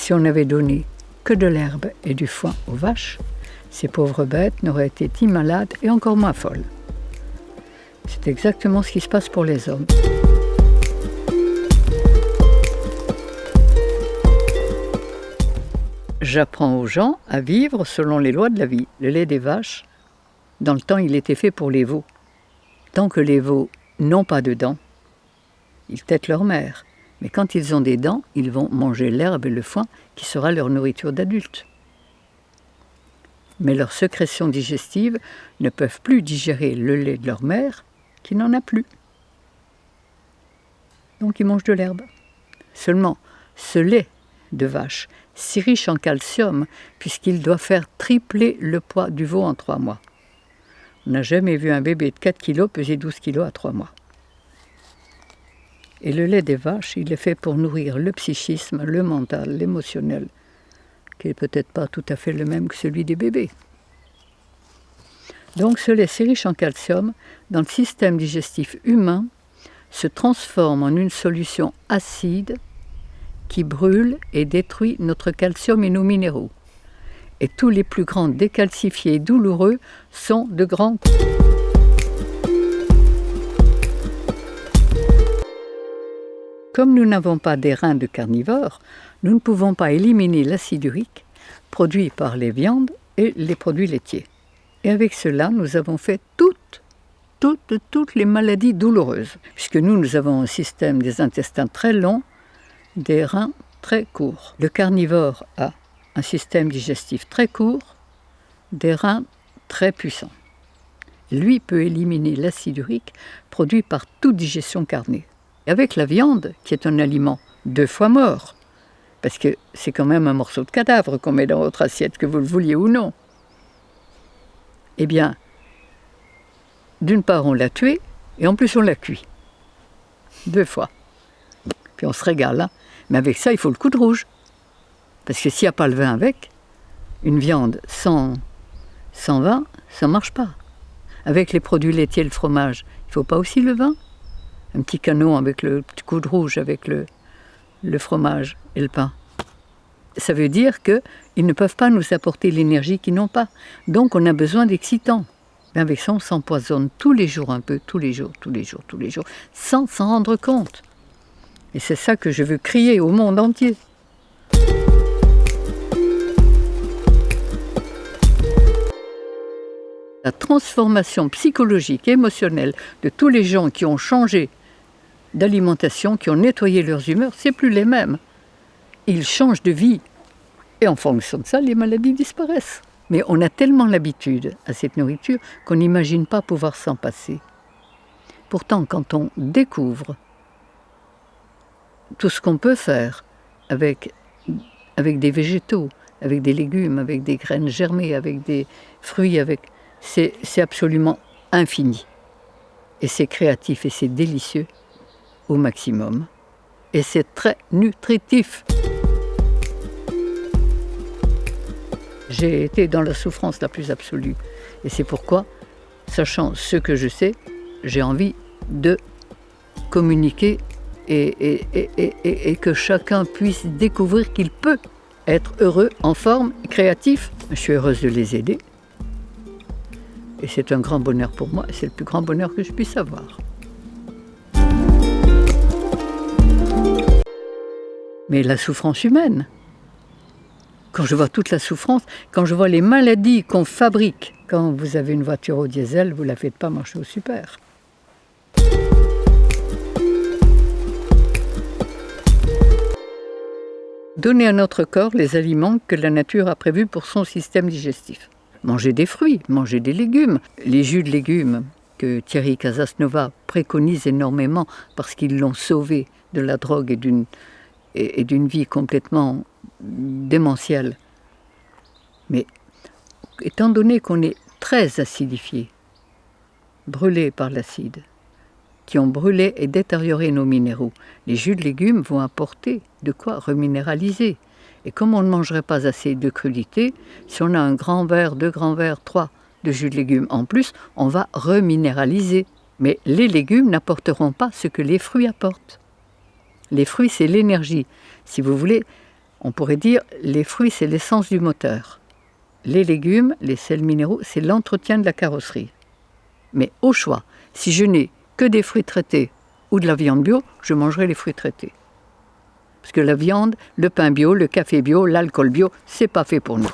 Si on avait donné que de l'herbe et du foin aux vaches, ces pauvres bêtes n'auraient été ni malades et encore moins folles. C'est exactement ce qui se passe pour les hommes. J'apprends aux gens à vivre selon les lois de la vie. Le lait des vaches, dans le temps, il était fait pour les veaux. Tant que les veaux n'ont pas de dents, ils têtent leur mère. Mais quand ils ont des dents, ils vont manger l'herbe et le foin qui sera leur nourriture d'adulte. Mais leurs sécrétions digestives ne peuvent plus digérer le lait de leur mère qui n'en a plus. Donc ils mangent de l'herbe. Seulement, ce lait de vache, si riche en calcium, puisqu'il doit faire tripler le poids du veau en trois mois. On n'a jamais vu un bébé de 4 kg peser 12 kg à trois mois. Et le lait des vaches, il est fait pour nourrir le psychisme, le mental, l'émotionnel, qui n'est peut-être pas tout à fait le même que celui des bébés. Donc ce lait si riche en calcium, dans le système digestif humain, se transforme en une solution acide qui brûle et détruit notre calcium et nos minéraux. Et tous les plus grands décalcifiés douloureux sont de grands... Comme nous n'avons pas des reins de carnivores, nous ne pouvons pas éliminer l'acide urique produit par les viandes et les produits laitiers. Et avec cela, nous avons fait toutes, toutes, toutes les maladies douloureuses, puisque nous, nous avons un système des intestins très long, des reins très courts. Le carnivore a un système digestif très court, des reins très puissants. Lui peut éliminer l'acide urique produit par toute digestion carnée avec la viande, qui est un aliment deux fois mort, parce que c'est quand même un morceau de cadavre qu'on met dans votre assiette, que vous le vouliez ou non. Eh bien, d'une part, on l'a tué, et en plus, on l'a cuit. Deux fois. Puis on se régale. Hein. Mais avec ça, il faut le coup de rouge. Parce que s'il n'y a pas le vin avec, une viande sans, sans vin, ça ne marche pas. Avec les produits laitiers, le fromage, il ne faut pas aussi le vin? Un petit canot avec le petit coup de rouge, avec le, le fromage et le pain. Ça veut dire qu'ils ne peuvent pas nous apporter l'énergie qu'ils n'ont pas. Donc on a besoin d'excitants. avec ça, on s'empoisonne tous les jours un peu, tous les jours, tous les jours, tous les jours, sans s'en rendre compte. Et c'est ça que je veux crier au monde entier. La transformation psychologique émotionnelle de tous les gens qui ont changé d'alimentation qui ont nettoyé leurs humeurs, c'est plus les mêmes. Ils changent de vie. Et en fonction de ça, les maladies disparaissent. Mais on a tellement l'habitude à cette nourriture qu'on n'imagine pas pouvoir s'en passer. Pourtant, quand on découvre tout ce qu'on peut faire avec, des végétaux, avec des légumes, avec des graines germées, avec des fruits, avec c'est absolument infini. Et c'est créatif et c'est délicieux au maximum. Et c'est très nutritif. J'ai été dans la souffrance la plus absolue. Et c'est pourquoi, sachant ce que je sais, j'ai envie de communiquer et, que chacun puisse découvrir qu'il peut être heureux, en forme, créatif. Je suis heureuse de les aider. Et c'est un grand bonheur pour moi, c'est le plus grand bonheur que je puisse avoir. Mais la souffrance humaine. Quand je vois toute la souffrance, quand je vois les maladies qu'on fabrique, quand vous avez une voiture au diesel, vous ne la faites pas marcher au super. Donner à notre corps les aliments que la nature a prévus pour son système digestif. Manger des fruits, manger des légumes, les jus de légumes que Thierry Casasnova préconise énormément parce qu'ils l'ont sauvé de la drogue et d'une et, d'une vie complètement démentielle. Mais étant donné qu'on est très acidifié, brûlé par l'acide, qui ont brûlé et détérioré nos minéraux, les jus de légumes vont apporter de quoi reminéraliser. Et comme on ne mangerait pas assez de crudité, si on a un grand verre, deux grands verres, trois de jus de légumes en plus, on va reminéraliser. Mais les légumes n'apporteront pas ce que les fruits apportent. Les fruits, c'est l'énergie. Si vous voulez, On pourrait dire les fruits, c'est l'essence du moteur. Les légumes, les sels minéraux, c'est l'entretien de la carrosserie. Mais au choix, si je n'ai que des fruits traités ou de la viande bio, je mangerai les fruits traités. Parce que la viande, le pain bio, le café bio, l'alcool bio, c'est pas fait pour nous.